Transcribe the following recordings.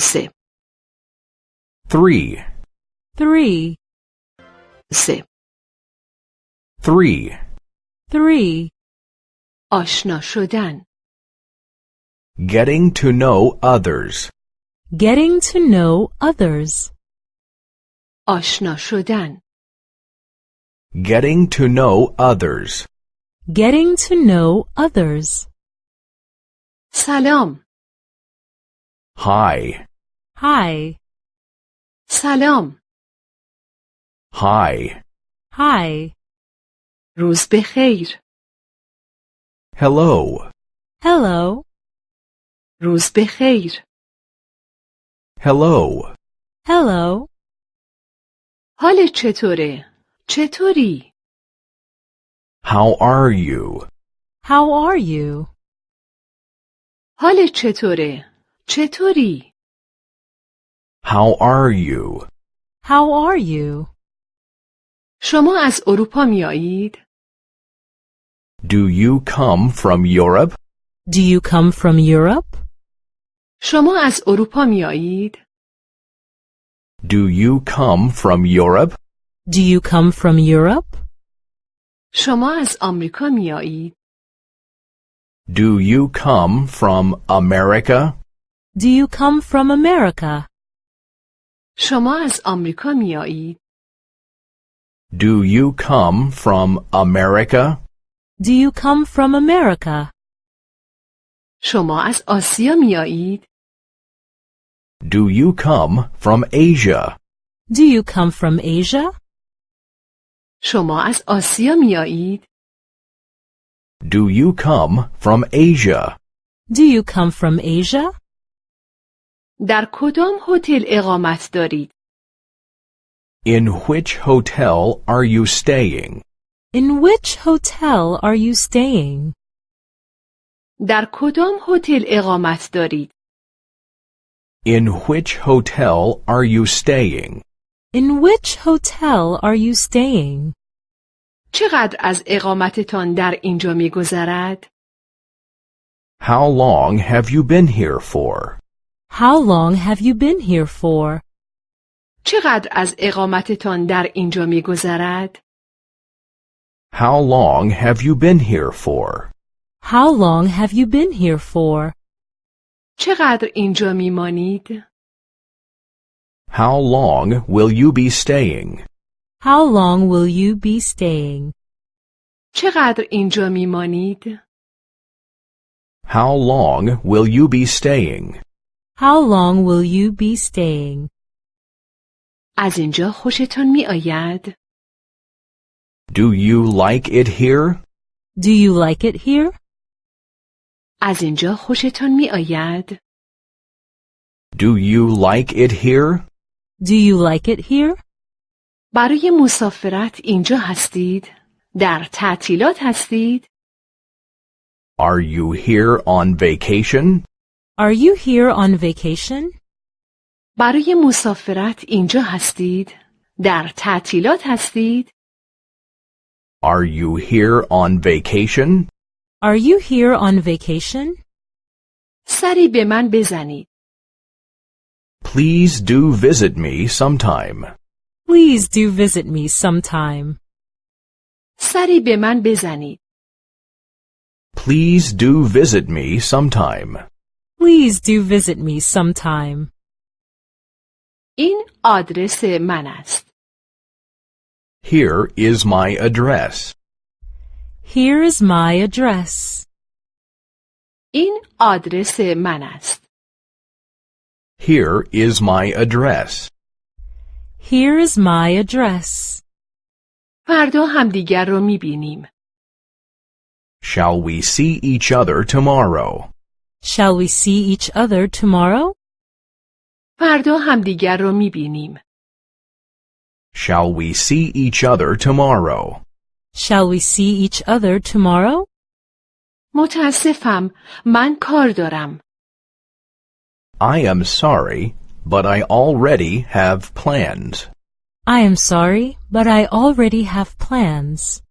سه three, three, سه three, three, آشنا شدن getting to know others, getting to know others, آشنا شدن getting to know others, getting to know others. سلام hi, Hi, سلام hi, hi, روز بخیر hello, hello, روز بخیر hello, hello, حالت چطوره؟ چطوری؟ how are you, how are you? حالت چطوره؟ چطوری؟ how are you, How are you? شما از اروپا میایید؟ do you come from Europe, Do you come from Europe? شما از اروپا میایید؟ do you come from Europe, Do you come from Europe? شما از آمریکا میایید؟ do you come from America, Do you come from America? شما از آمریکا میایید؟ do you come from America, Do you come from America? شما از آسیا میایید؟ do you come from Asia, Do you come from Asia? شما از آسیا میایید؟ do you come from Asia, Do you come from Asia? در کدام هتل اقامت دارید؟ in which hotel are you staying, In which hotel are you staying? در کدام هتل اقامت دارید؟ in which hotel are you staying, In which hotel are you staying? چقدر از اقامتتان در اینجا میگذرد؟ how long have you been here for, How long have you been here for? چقدر از اقامتتان در اینجا میگذرد؟ how long have you been here for, How long have you been here for? چقدر اینجا میمانید؟ how long will you be staying, How long will you be staying? چقدر اینجا میمانید؟ how long will you be staying, How long will you be staying? از اینجا خوشتان می آید؟ do you like it here, Do you like it here? از اینجا خوشتان می آید؟ do you like it here, Do you like it here? برای مسافرت اینجا هستید؟ در تعطیلات هستید؟ are you here on vacation, Are you here on vacation? برای مسافرت اینجا هستید؟ در تعطیلات هستید؟ are you here on vacation, Are you here on vacation? سری به من بزنید. please do visit me sometime, Please do visit me sometime. سری به من بزنید. please do visit me sometime, Please do visit me sometime. این آدرس من است. here is my address, Here is my address. این آدرس من است. here is my address, Here is my address. فردا همدیگر رو می بینیم. shall we see each other tomorrow, Shall we see each other tomorrow? فردا همدیگر رو می بینیم. shall we see each other tomorrow, Shall we see each other tomorrow? متاسفم من کار دارم. I am sorry, but I already have plans. I am sorry, but I already have plans.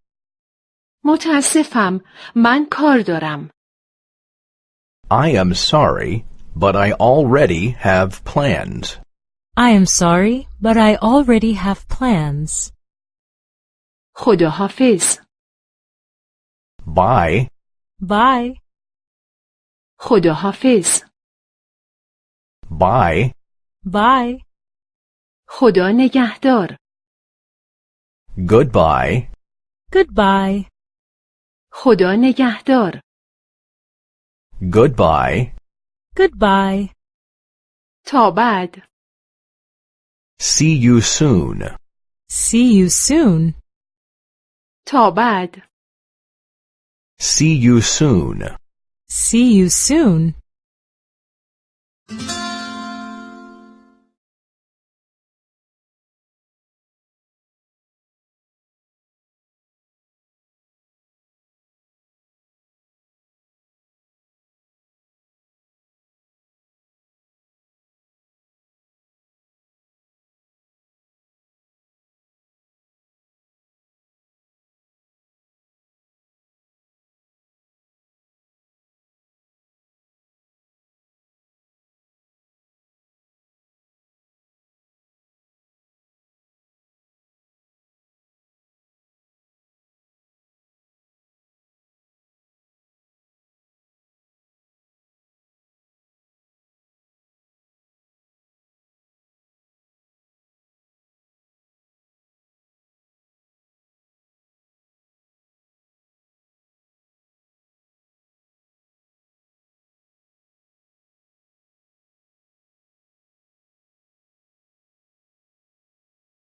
متاسفم من کار دارم I am sorry, but I already have plans. I am sorry, but I already have plans. خداحافظ Bye. Bye. خداحافظ Bye. Bye. خدا نگهدار Goodbye. Goodbye. خدا نگهدار Goodbye. Goodbye. تا بعد See you soon. See you soon. تا بعد See you soon. See you soon.